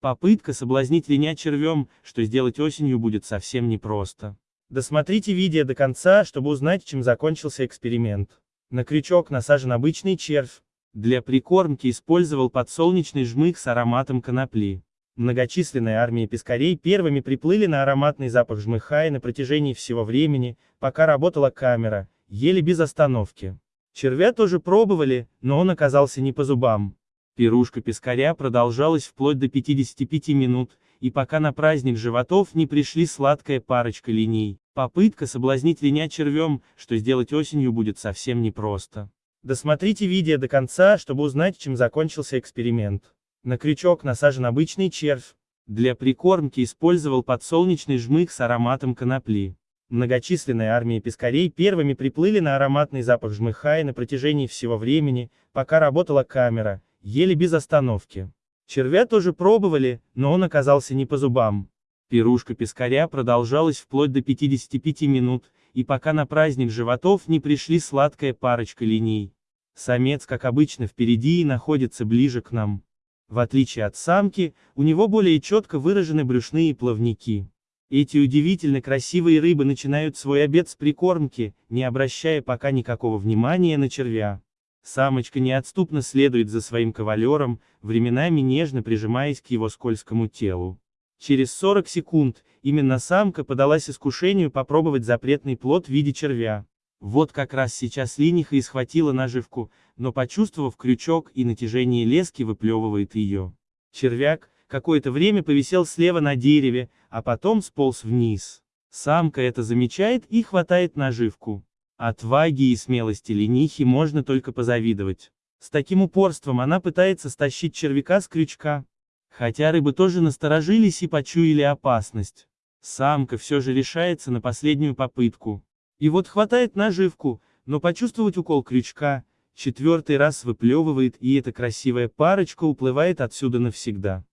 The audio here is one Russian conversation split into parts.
Попытка соблазнить линя червем, что сделать осенью будет совсем непросто. Досмотрите видео до конца, чтобы узнать, чем закончился эксперимент. На крючок насажен обычный червь. Для прикормки использовал подсолнечный жмых с ароматом конопли. Многочисленные армии пескарей первыми приплыли на ароматный запах жмыха и на протяжении всего времени, пока работала камера, ели без остановки. Червя тоже пробовали, но он оказался не по зубам. Пирушка пескаря продолжалась вплоть до 55 минут, и пока на праздник животов не пришли сладкая парочка линий. Попытка соблазнить линя червем, что сделать осенью будет совсем непросто. Досмотрите видео до конца, чтобы узнать, чем закончился эксперимент. На крючок насажен обычный червь. Для прикормки использовал подсолнечный жмых с ароматом конопли. Многочисленные армии пескарей первыми приплыли на ароматный запах жмыха и на протяжении всего времени, пока работала камера, ели без остановки. Червя тоже пробовали, но он оказался не по зубам. Пирушка пескаря продолжалась вплоть до 55 минут, и пока на праздник животов не пришли сладкая парочка линий. Самец, как обычно, впереди и находится ближе к нам. В отличие от самки, у него более четко выражены брюшные плавники. Эти удивительно красивые рыбы начинают свой обед с прикормки, не обращая пока никакого внимания на червя. Самочка неотступно следует за своим кавалером, временами нежно прижимаясь к его скользкому телу. Через 40 секунд, именно самка подалась искушению попробовать запретный плод в виде червя. Вот как раз сейчас линиха и схватила наживку, но почувствовав крючок и натяжение лески выплевывает ее. Червяк, какое-то время повисел слева на дереве, а потом сполз вниз. Самка это замечает и хватает наживку. Отваги и смелости ленихи можно только позавидовать. С таким упорством она пытается стащить червяка с крючка. Хотя рыбы тоже насторожились и почуяли опасность. Самка все же решается на последнюю попытку. И вот хватает наживку, но почувствовать укол крючка, четвертый раз выплевывает и эта красивая парочка уплывает отсюда навсегда.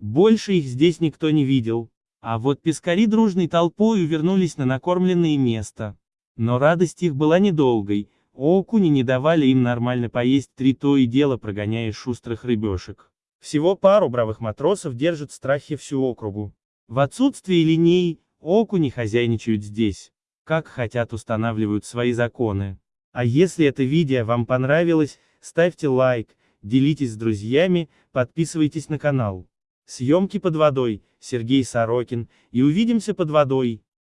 Больше их здесь никто не видел. А вот пескари дружной толпой вернулись на накормленное место. Но радость их была недолгой, окуни не давали им нормально поесть три то и дело прогоняя шустрых рыбешек. Всего пару бравых матросов держат в страхе всю округу. В отсутствие линей, окуни хозяйничают здесь как хотят устанавливают свои законы. А если это видео вам понравилось, ставьте лайк, делитесь с друзьями, подписывайтесь на канал. Съемки под водой, Сергей Сорокин, и увидимся под водой.